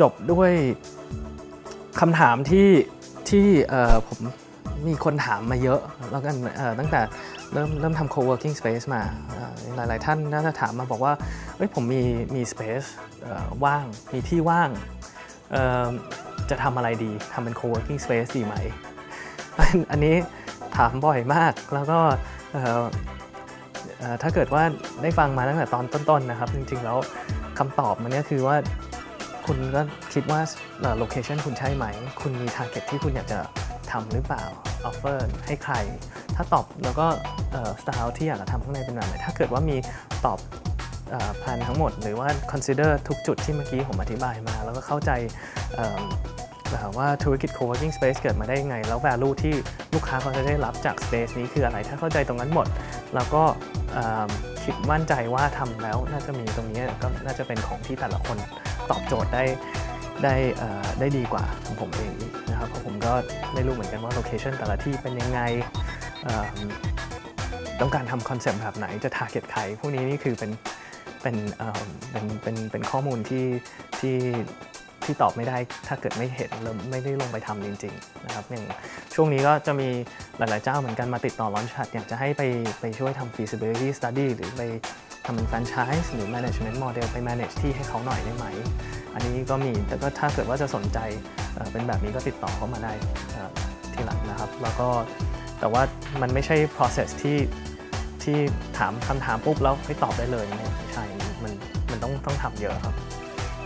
จบด้วยคำถามที่ที่ผมมีคนถามมาเยอะแล้วกันตั้งแต่เริ่มเริ่มทำ co-working space มาหลาย ๆ ท่านน่าจะถามมาบอกว่าเฮ้ยผมมีมี space เอ่อว่างมีที่ว่างจะทำอะไรดีทำเป็น co-working space ดีไหม อันนี้ถามบ่อยมากแล้วก็ถ้าเกิดว่าได้ฟังมาตั้งแต่ตอนต้น ๆ นะครับ จริง ๆ แล้วคำตอบมันเนี่ยคือว่า คุณก็คิดว่า location คุณใช่ไหม คุณมี t a r g e t ที่คุณอยากจะทำหรือเปล่า offer ให้ใคร ถ้าตอบแล้วก็สไตล์ที่อยากจะทำข้างในเป็นแบบไหนถ้าเกิดว่ามีตอบแผนทั้งหมด หรือว่า consider ทุกจุดที่เมื่อกี้ผมอธิบายมา แล้วก็เข้าใจว่าธุรกิจ co-working space เกิดมาได้ยังไง แล้ว value ที่ลูกค้าเขาจะได้รับจาก space นี้คืออะไร ถ้าเข้าใจตรงนั้นหมด แล้วก็คิดมั่นใจว่าทำแล้วน่าจะมีตรงนี้ก็น่าจะเป็นของที่แต่ละคน ตอบโจทย์ได้ได้ได้ดีกว่าของผมเองนะครับเพราะผมก็ไม่รู้เหมือนกันว่า location แต่ละที่เป็นยังไงต้องการทำ concept แบบไหนจะ target ใครพวกนี้นี่คือเป็นเป็นเอิ่มเป็นเป็นเป็นข้อมูลที่ที่ ที่ตอบไม่ได้ถ้าเกิดไม่เห็นแล้วไม่ได้ลงไปทำจริงๆนะครับอย่างช่วงนี้ก็จะมีหลายๆเจ้าเหมือนกันมาติดต่อ Launchpad อยากจะให้ไปไปช่วยทำ feasibility study หรือไปทำเป็น franchise หรือ management model ไป manage ที่ให้เขาหน่อยได้ไหม อันนี้ก็มีแต่ก็ถ้าเกิดว่าจะสนใจเเป็นแบบนี้ก็ติดต่อเข้ามาได้ทีหลังนะครับ แล้วก็แต่ว่ามันไม่ใช่ process ที่ที่ถามคำถามปุ๊บแล้วให้ตอบได้เลยไม่ใช่มันมันต้องต้องทำเยอะครับ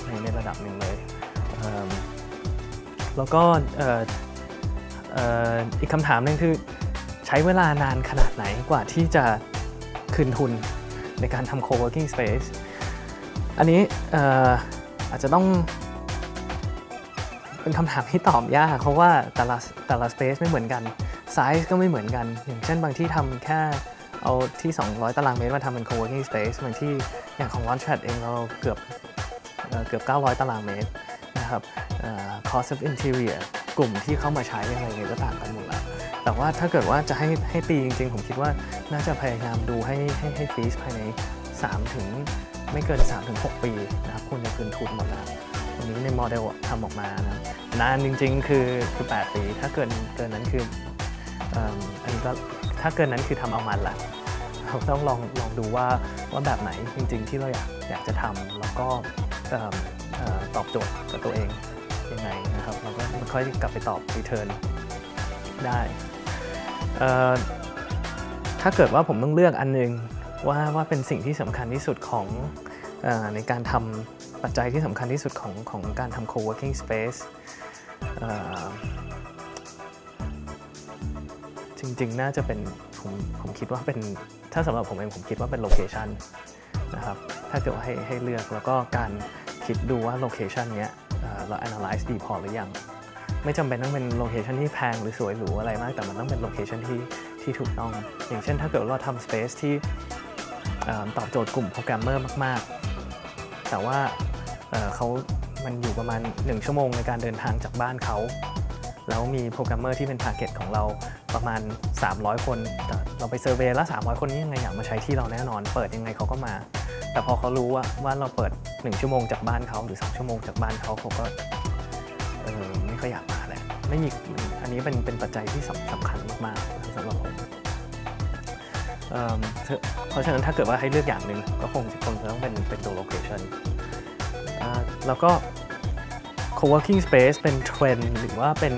ในในระดับหนึ่งเลย แล้วก็อีกคำถามหนึงคือใช้เวลานานขนาดไหนกว่าที่จะคืนทุนในการทำ co-working space อันนี้อาจจะต้องเป็นคำถามที่ตอบยากเพราะว่าแต่ละแต่ละ space ไม่เหมือนกันไซส์ก็ไม่เหมือนกัน อย่างเช่นบางที่ทำแค่เอาที่ 200 ตารางเมตรมาทำเป็น co-working space บางที่อย่างของ Launchpad เองเราเกือบเอเกือบ 900 ตารางเมตร นะครับเอ่อ cost of interior กลุ่มที่เข้ามาใช้อะไรเงี้ยก็ต่างกันหมดแล้ว แต่ว่าถ้าเกิดว่าจะให้ให้ตีจริงๆ ผมคิดว่าน่าจะพยายามดูให้ให้ให้ฟีสภายใน 3 ถึงไม่เกิน3ถึง6ปีนะครับคุณจะคืนทุนหมดแล้ววันนี้ในโมเดลทำออกมานะนานจริงๆ คือคือ 8 ปี ถ้าเกินเกินนั้นคืออันนี้ก็ถ้าเกินนั้นคือทำเอามันละเราต้องลองลองดูว่าว่าแบบไหนจริงๆ ที่เราอยากอยากจะทำแล้วก็เอิ่มเอ่อ ตอบโจทย์กับตัวเองยังไงนะครับเราก็ค่อยกลับไปตอบ return ได้ถ้าเกิดว่าผมต้องเลือกอันหนึงว่าว่าเป็นสิ่งที่สำคัญที่สุดของอในการทำปัจจัยที่สำคัญที่สุดของของการทำ co-working space เอ่อจริงๆ น่าจะเป็นผมผมคิดว่าเป็นถ้าสำหรับผมเองผมคิดว่าเป็น location นะครับถ้าเกิดว่าให้ให้เลือกแล้วก็การ คิดดูว่า location เนี้ยเรา analyze ดีพอหรือยัง ไม่จำเป็นต้องเป็น location ที่แพงหรือสวยหรูอะไรมาก แต่มันต้องเป็น location ที่ที่ถูกต้อง อย่างเช่นถ้าเกิดเราทำ space ที่ตอบโจทย์กลุ่มโปรแกรมเมอร์มากๆ แต่ว่าเขามันอยู่ประมาณ 1 ชั่วโมงในการเดินทางจากบ้านเขา แล้วมีโปรแกรมเมอร์ที่เป็น t a r g e t ของเราประมาณ 300 คนแต่เราไป survey แล้ว 300 คนนี้ยังไงอยากมาใช้ที่เราแน่นอน เปิดยังไงเขาก็มา แต่พอเขารู้ว่าว่าเราเปิด 1 ชั่วโมงจากบ้านเขาหรือ 2 ชั่วโมงจากบ้านเขาเขาก็เออไม่ค่อยอยากมาแหละไม่มีอันนี้เป็นเป็นปัจจัยที่สำสำคัญมากๆสำหรับผมเพราะฉะนั้นถ้าเกิดว่าให้เลือกอย่างหนึ่งก็คงคงจะต้องเป็นเป็นตัว location อ่าแล้วก็ co-working space เป็นเทรนด์หรือว่าเป็น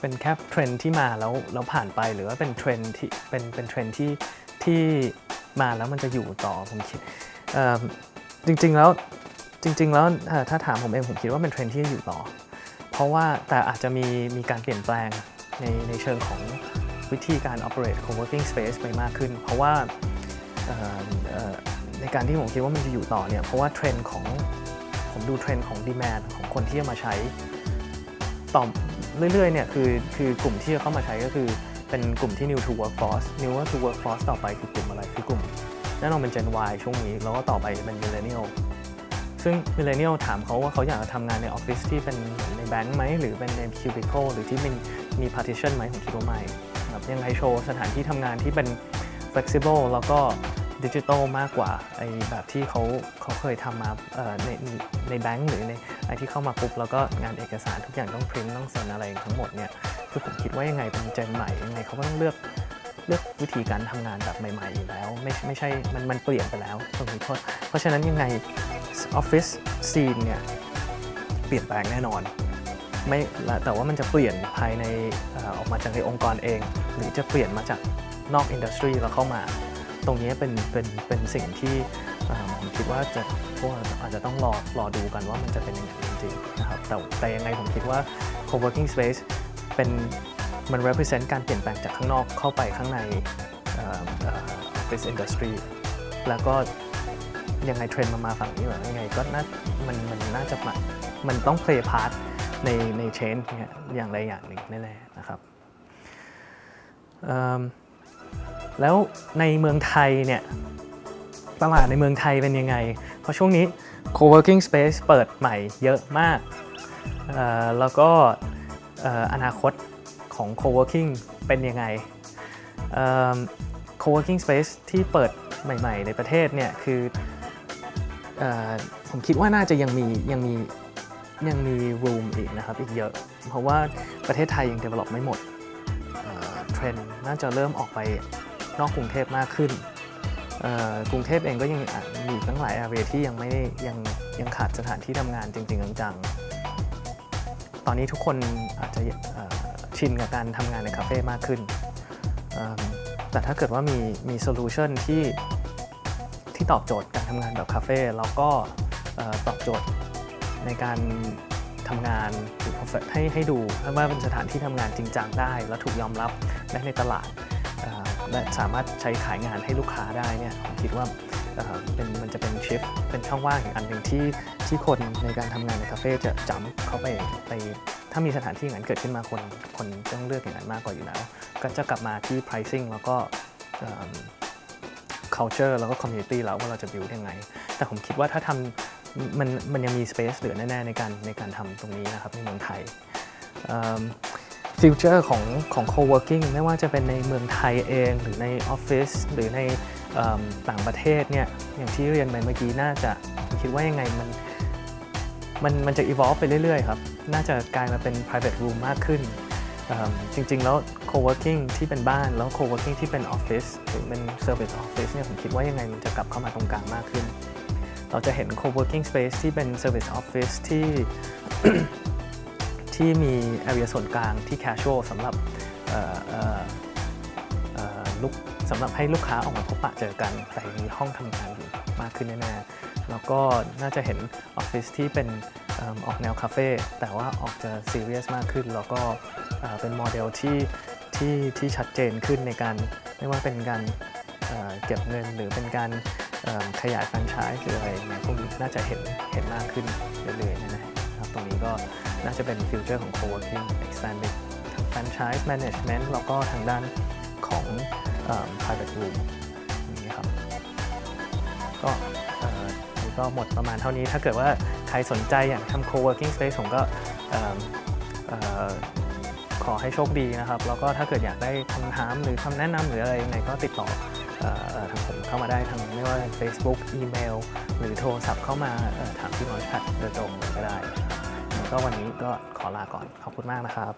เป็นแค่เทรนด์ที่มาแล้วแล้วผ่านไปหรือว่าเป็นเทรนด์ที่เป็นเป็นเทรนด์ที่ที่มาแล้วมันจะอยู่ต่อผมคิดจริงๆแล้วจริง ๆ แล้วถ้าถามผมเองผมคิดว่าเป็นเทรนด์ที่จะอยู่ต่อ เพราะว่าแต่อาจจะมีมีการเปลี่ยนแปลงในในเชิงของวิธีการ operate co-working space ไปมากขึ้น เพราะว่าในการที่ผมคิดว่ามันจะอยู่ต่อเนี่ยเพราะว่าเทรนด์ของ ผมดูเทรนด์ของ demand ของคนที่จะมาใช้ต่อเรื่อยๆเนี่ยคือคือกลุ่มที่จะเข้ามาใช้ก็คือเป็นกลุ่มที่ new to workforce new to workforce ต่อไปคือกลุ่มอะไรคือกลุ่มแน่นอนเป็น Gen Y ช่วงนี้ แล้วก็ต่อไปเป็น millennial ซึ่ง millennial ถามเขาว่าเขาอยากจะทำงานในออฟฟิศที่เป็นในแบงค์ไหม หรือเป็นในคิวบิค l หรือที่มีมี partition ไหมผมคิดว่าไม่ครับยังไง choose สถานที่ทำงานที่เป็น flexible แล้วก็ ดิจิทัลมากกว่าไอแบบที่เขาเขาเคยทำมาในในแบงก์หรือในไอที่เข้ามาปุ๊บแล้วก็งานเอกสารทุกอย่างต้องพิมพ์ต้องเซ็นอะไรทั้งหมดเนี่ยคือผมคิดว่ายังไงเป็นเจนใหม่ยังไงเขาก็ต้องเลือกเลือกวิธีการทำงานแบบใหม่ๆอยู่แล้ว ไม่ไม่ใช่มันมันเปลี่ยนไปแล้วตรงนี้เพราะเพราะฉะนั้นยังไงออฟฟิศซีนเนี่ยเปลี่ยนแปลงแน่นอนไม่แต่ว่ามันจะเปลี่ยนภายในออกมาจากในองค์กรเอง หรือจะเปลี่ยนมาจากนอกอินดัสทรีแล้วเข้ามา ตรงนี้เป็นเป็นเป็นสิ่งที่ผมคิดว่าจะพวกอาจจะต้องรอรอดูกันว่ามันจะเป็นยังไงจริงๆนะครับแต่แต่ยังไงผมคิดว่า co-working space เป็นมัน represent การเปลี่ยนแปลงจากข้างนอกเข้าไปข้างในเอ่อเอ่อ office industry แล้วก็ยังไงเทรนด์มันมาฝั่งนี้เหรอยังไงก็น่ามันมันน่าจะมามันต้อง play part ในใน change เนี่ยอย่างใดอย่างหนึ่งแน่ๆนะครับ แล้วในเมืองไทยเนี่ยตลาดในเมืองไทยเป็นยังไง เพราะช่วงนี้ co-working space เปิดใหม่เยอะมาก แล้วก็ออนาคตของ co-working เป็นยังไง co-working space ที่เปิดใหม่ ๆ ในประเทศเนี่ยคือออผมคิดว่าน่าจะยังมียังมียังมี room อีกนะครับ อีกเยอะ เพราะว่าประเทศไทยยัง develop ไม่หมดเทรนด์น่าจะเริ่มออกไป นอกกรุงเทพมากขึ้น กรุงเทพเองก็ยังมีอีกตั้งหลาย area ที่ยังไม่ยังยังขาดสถานที่ทำงานจริง ๆ จังๆ ตอนนี้ทุกคนอาจจะชินกับการทำงานในคาเฟ่มากขึ้น แต่ถ้าเกิดว่ามีมี solution ที่ที่ตอบโจทย์การทำงานแบบคาเฟ่แล้วก็ตอบโจทย์ในการทำงานหรือให้ให้ดูว่าเป็นสถานที่ทำงานจริงจังได้ และถูกยอมรับได้ในตลาด และสามารถใช้ขายงานให้ลูกค้าได้เนี่ยผมคิดว่าเป็นมันจะเป็น shift เป็นช่องว่างอีกอันหนึ่งที่ที่คนในการทำงานในคาเฟ่จะจำเข้าไปไปถ้ามีสถานที่อย่างนั้นเกิดขึ้นมาคนคนต้องเลือกอย่างนั้นมากกว่าอยู่แล้ว ก็จะกลับมาที่ pricing แล้วก็ culture แล้วก็ community แล้วว่าเราจะ build ยังไง แต่ผมคิดว่าถ้าทำมันมันยังมี space เหลือแน่ ๆ ในการในการทำตรงนี้นะครับในเมืองไทย ฟิวเจอร์ของของ co-working ไม่ว่าจะเป็นในเมืองไทยเอง หรือในออฟฟิศหรือในต่างประเทศเนี่ยอย่างที่เรียนไปเมื่อกี้น่าจะผมคิดว่ายังไงมันมันมันจะ evolve ไปเรื่อยๆครับ น่าจะกลายมาเป็น private room มากขึ้น จริงๆ แล้ว co-working ที่เป็นบ้านแล้ว co-working ที่เป็น office หรือเป็น service office เนี่ยผมคิดว่ายังไงมันจะกลับเข้ามาตรงกลางมากขึ้น เราจะเห็น co-working space ที่เป็น service office ที่ ที่มี area ส่วนกลางที่ casual สำหรับลูกสำหรับให้ลูกค้าออกมาพบปะเจอกัน แต่มีห้องทำงานอยู่มากขึ้นแน่ๆแล้วก็น่าจะเห็นออฟฟิศที่เป็นออกแนวคาเฟ่แต่ว่าออกจะซีเรียสมากขึ้น แล้วก็เป็นโมเดลที่ที่ที่ชัดเจนขึ้นในการไม่ว่าเป็นการเก็บเงินหรือเป็นการขยายแฟรนไชส์หรืออะไรเนี่ยพวกนี้น่าจะเห็นเห็นมากขึ้นเรื่อยๆนะครับตรงนี้ก็ น่าจะเป็น future ของ co-working expanding ทั้ง franchise management แล้วก็ทางด้านของ private room อย่างนี้ครับ ก็ก็หมดประมาณเท่านี้ ถ้าเกิดว่าใครสนใจอยากทำ co-working space ผมก็ขอให้โชคดีนะครับ แล้วก็ถ้าเกิดอยากได้คำถามหรือคำแนะนำหรืออะไรยังไงก็ติดต่อทางผมเข้ามาได้ทางไม่ว่า Facebook อีเมล หรือโทรศัพท์เข้ามาถามพี่มอชพัดโดยตรงก็ได้ครับ ก็วันนี้ก็ขอลาก่อนขอบคุณมากนะครับ